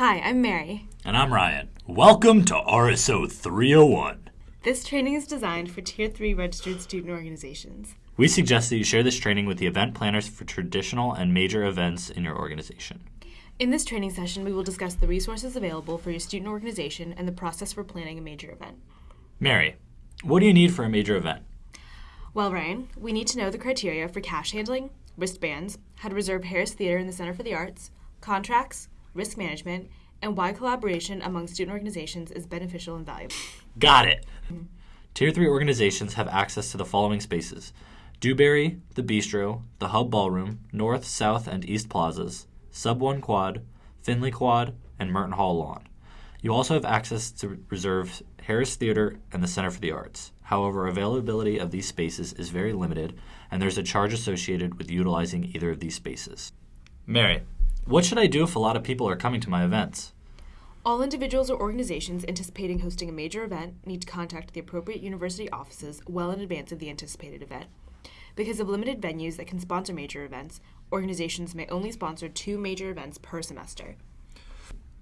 Hi, I'm Mary. And I'm Ryan. Welcome to RSO 301. This training is designed for Tier 3 registered student organizations. We suggest that you share this training with the event planners for traditional and major events in your organization. In this training session, we will discuss the resources available for your student organization and the process for planning a major event. Mary, what do you need for a major event? Well, Ryan, we need to know the criteria for cash handling, wristbands, how to reserve Harris Theater in the Center for the Arts, contracts, risk management, and why collaboration among student organizations is beneficial and valuable. Got it. Tier 3 organizations have access to the following spaces Dewberry, the Bistro, the Hub Ballroom, North, South, and East Plazas, Sub 1 Quad, Finley Quad, and Merten Hall Lawn. You also have access to reserve Harris Theater and the Center for the Arts. However, availability of these spaces is very limited, and there's a charge associated with utilizing either of these spaces. Mary, what should I do if a lot of people are coming to my events? All individuals or organizations anticipating hosting a major event need to contact the appropriate university offices well in advance of the anticipated event. Because of limited venues that can sponsor major events, organizations may only sponsor two major events per semester.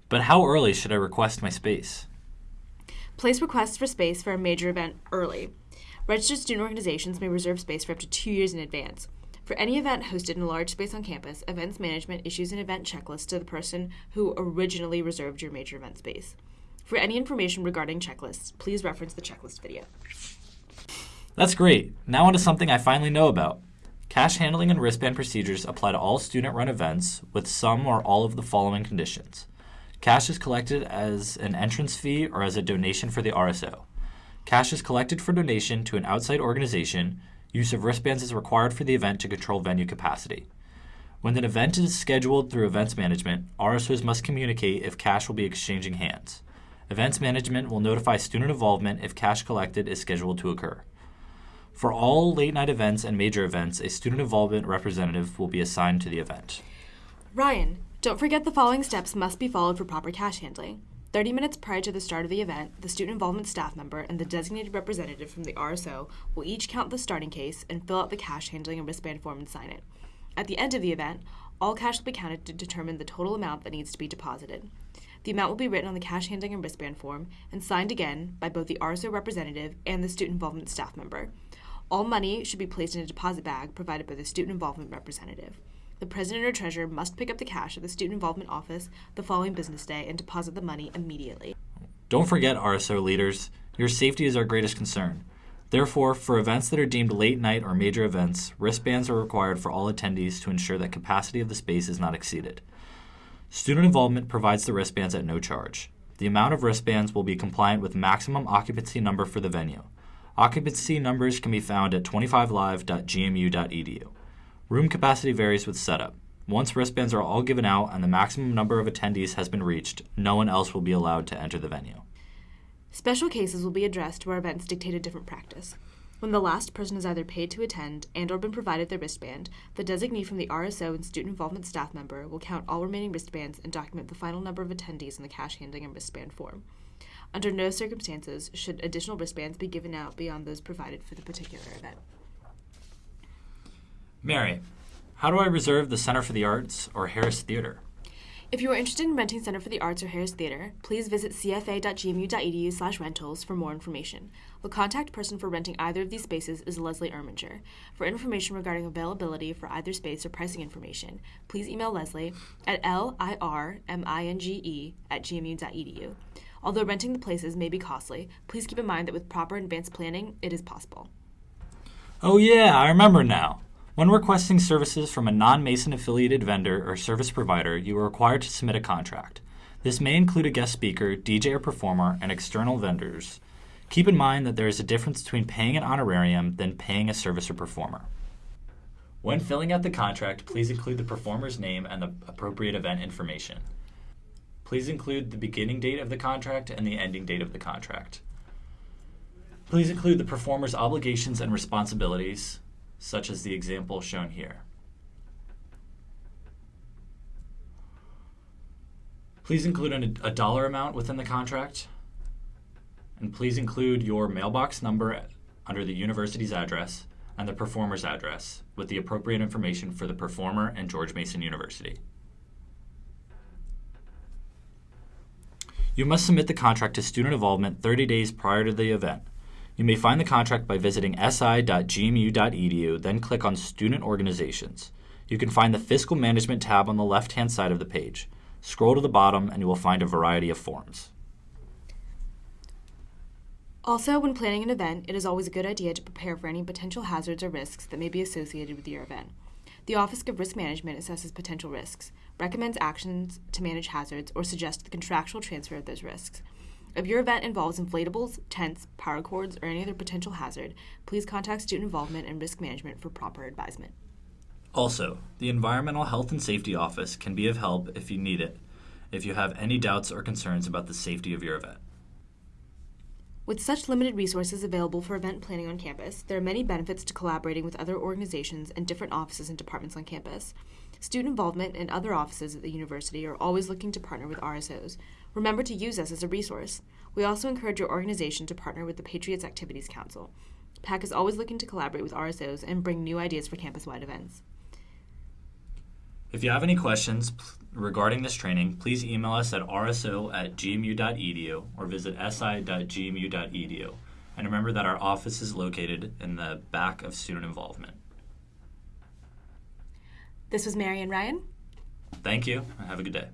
But how early should I request my space? Place requests for space for a major event early. Registered student organizations may reserve space for up to two years in advance. For any event hosted in a large space on campus, events management issues an event checklist to the person who originally reserved your major event space. For any information regarding checklists, please reference the checklist video. That's great. Now on to something I finally know about. Cash handling and wristband procedures apply to all student run events with some or all of the following conditions. Cash is collected as an entrance fee or as a donation for the RSO. Cash is collected for donation to an outside organization. Use of wristbands is required for the event to control venue capacity. When an event is scheduled through events management, RSOs must communicate if cash will be exchanging hands. Events management will notify student involvement if cash collected is scheduled to occur. For all late night events and major events, a student involvement representative will be assigned to the event. Ryan, don't forget the following steps must be followed for proper cash handling. 30 minutes prior to the start of the event, the student involvement staff member and the designated representative from the RSO will each count the starting case and fill out the cash handling and wristband form and sign it. At the end of the event, all cash will be counted to determine the total amount that needs to be deposited. The amount will be written on the cash handling and wristband form and signed again by both the RSO representative and the student involvement staff member. All money should be placed in a deposit bag provided by the student involvement representative. The president or treasurer must pick up the cash at the student involvement office the following business day and deposit the money immediately. Don't forget, RSO leaders, your safety is our greatest concern. Therefore, for events that are deemed late night or major events, wristbands are required for all attendees to ensure that capacity of the space is not exceeded. Student involvement provides the wristbands at no charge. The amount of wristbands will be compliant with maximum occupancy number for the venue. Occupancy numbers can be found at 25live.gmu.edu. Room capacity varies with setup. Once wristbands are all given out and the maximum number of attendees has been reached, no one else will be allowed to enter the venue. Special cases will be addressed where events dictate a different practice. When the last person is either paid to attend and or been provided their wristband, the designee from the RSO and student involvement staff member will count all remaining wristbands and document the final number of attendees in the cash handling and wristband form. Under no circumstances should additional wristbands be given out beyond those provided for the particular event. Mary, how do I reserve the Center for the Arts or Harris Theater? If you are interested in renting Center for the Arts or Harris Theater, please visit cfa.gmu.edu slash rentals for more information. The contact person for renting either of these spaces is Leslie Irminger. For information regarding availability for either space or pricing information, please email Leslie at lirminge at gmu.edu. Although renting the places may be costly, please keep in mind that with proper advanced planning, it is possible. Oh, yeah, I remember now. When requesting services from a non Mason affiliated vendor or service provider, you are required to submit a contract. This may include a guest speaker, DJ or performer, and external vendors. Keep in mind that there is a difference between paying an honorarium than paying a service or performer. When filling out the contract, please include the performer's name and the appropriate event information. Please include the beginning date of the contract and the ending date of the contract. Please include the performer's obligations and responsibilities, such as the example shown here. Please include an, a dollar amount within the contract, and please include your mailbox number under the university's address and the performer's address with the appropriate information for the performer and George Mason University. You must submit the contract to student involvement 30 days prior to the event. You may find the contract by visiting si.gmu.edu, then click on Student Organizations. You can find the Fiscal Management tab on the left hand side of the page. Scroll to the bottom and you will find a variety of forms. Also, when planning an event, it is always a good idea to prepare for any potential hazards or risks that may be associated with your event. The Office of Risk Management assesses potential risks, recommends actions to manage hazards, or suggests the contractual transfer of those risks. If your event involves inflatables, tents, power cords, or any other potential hazard, please contact Student Involvement and Risk Management for proper advisement. Also, the Environmental Health and Safety Office can be of help if you need it, if you have any doubts or concerns about the safety of your event. With such limited resources available for event planning on campus, there are many benefits to collaborating with other organizations and different offices and departments on campus. Student involvement and other offices at the university are always looking to partner with RSOs. Remember to use us as a resource. We also encourage your organization to partner with the Patriots Activities Council. PAC is always looking to collaborate with RSOs and bring new ideas for campus wide events. If you have any questions regarding this training, please email us at rso at gmu.edu or visit si.gmu.edu. And remember that our office is located in the back of student involvement. This was Mary and Ryan. Thank you and have a good day.